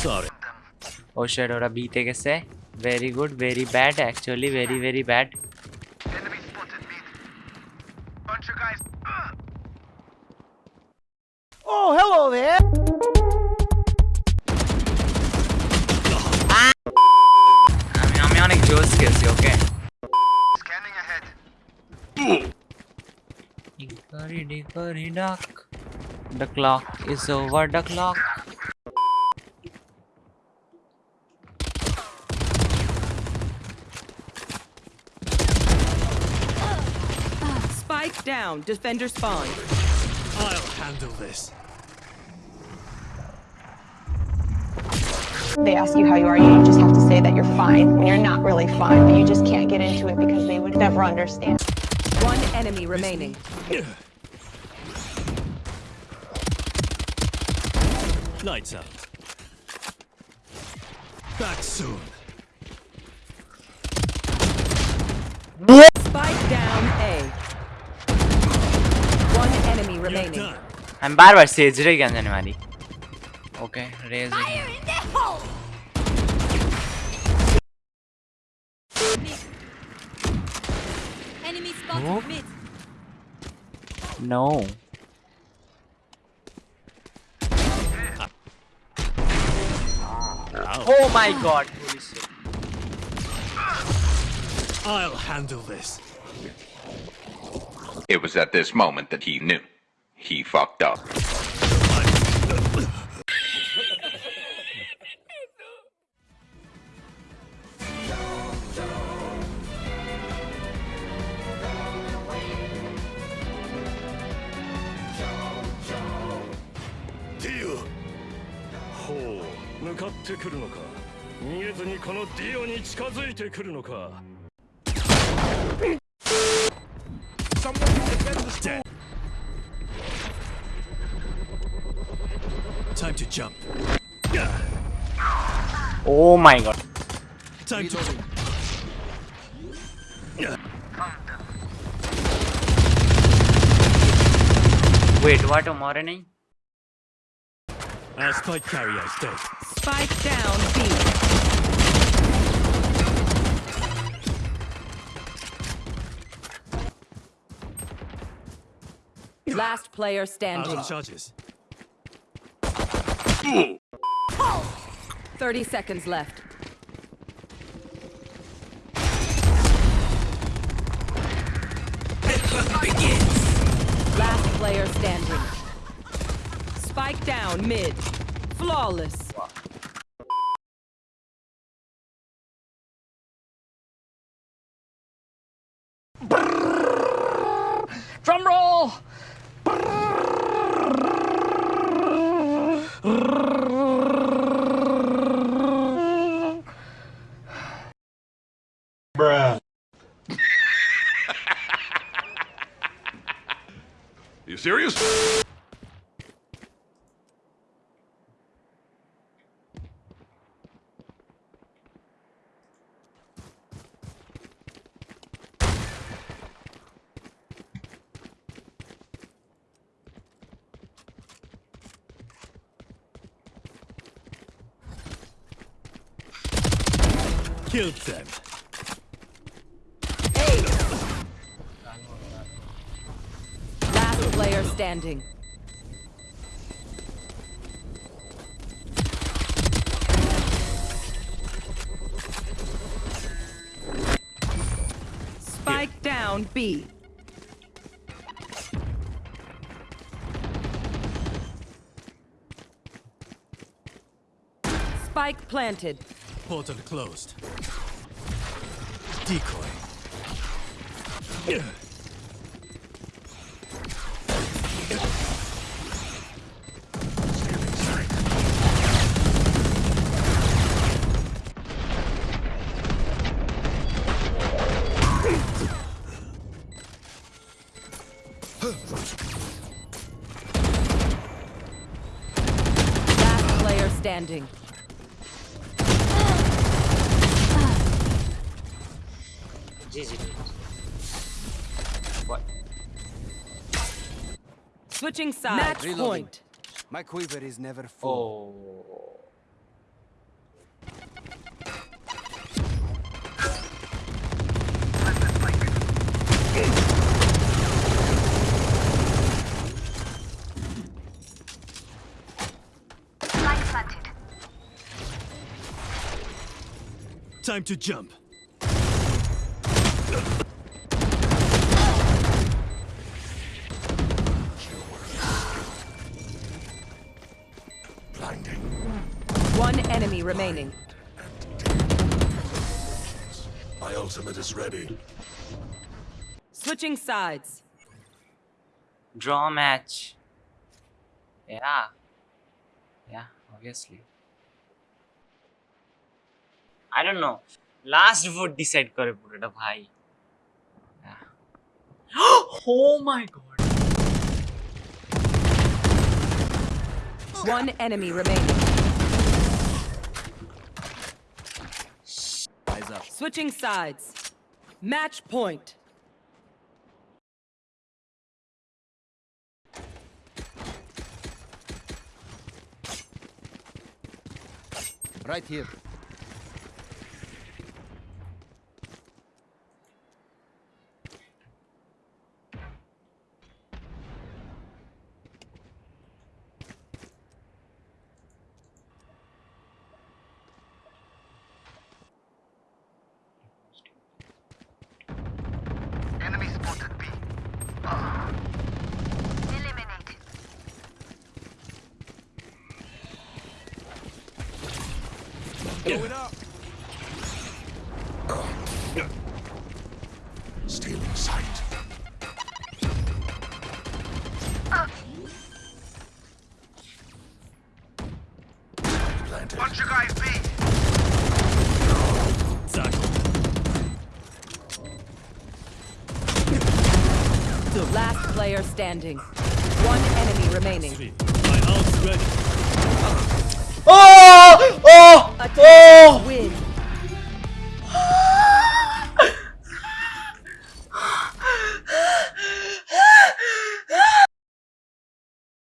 Sorry. ও sheet ওরা বিতে গেছে very good very bad actually very very bad Enemy spotted mid. Bunch of guys. আমি আমি অনেক জোস খেলছি ওকে Scanning ahead. ডিকরি ডিকরি ডাক The clock is over the clock. Spike down. Defender spawn. I'll handle this. They ask you how you are, you just have to say that you're fine when you're not really fine, but you just can't get into it because they would never understand. One enemy remaining. Lights out. Back soon. Spike down A. One enemy remaining. I'm बार बार सेजरे क्या जाने Okay, raise. Fire in the hole. Enemy spotted mid. No. Oh my god, holy shit. I'll handle this. It was at this moment that he knew. He fucked up. Deal. 向かってくるのか逃げずにこのディオに近づいてくるのか Time to jump. Oh my god. Time to jump. Wait, what? मारे नहीं? Our spike carrier is dead. Spike down B. Last player Out standing. of charges. 30 seconds left. Begins. Last player standing. Spike down mid. Flawless. Drum roll. Bruh. you serious? Killed them. Last player standing. Spike down B. Spike planted. Portal closed. Decoy. Last player standing. Switching sides. Match Reloading. point. My quiver is never full. Oh. Time to jump. Blinding. One enemy remaining. My ultimate is ready. Switching sides. Draw match. Yeah. Yeah, obviously. I don't know. Last vote decide করে পুরোটা ভাই Oh my god. One enemy remaining. Eyes up. Switching sides. Match point. Right here. Going up. Stealing sight. Planted. Bunch of guys B. Last player standing. One enemy remaining. My ult's ready. Porra!